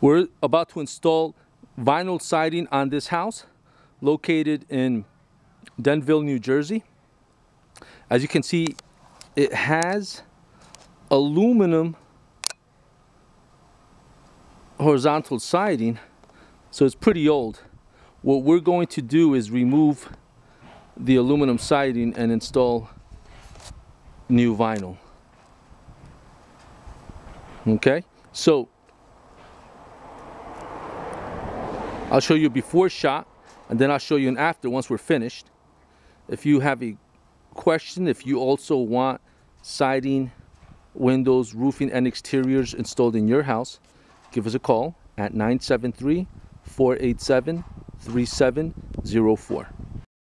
We're about to install vinyl siding on this house located in Denville, New Jersey. As you can see, it has aluminum horizontal siding, so it's pretty old. What we're going to do is remove the aluminum siding and install new vinyl. Okay, so I'll show you before shot and then I'll show you an after once we're finished. If you have a question, if you also want siding, windows, roofing, and exteriors installed in your house, give us a call at 973 487 3704.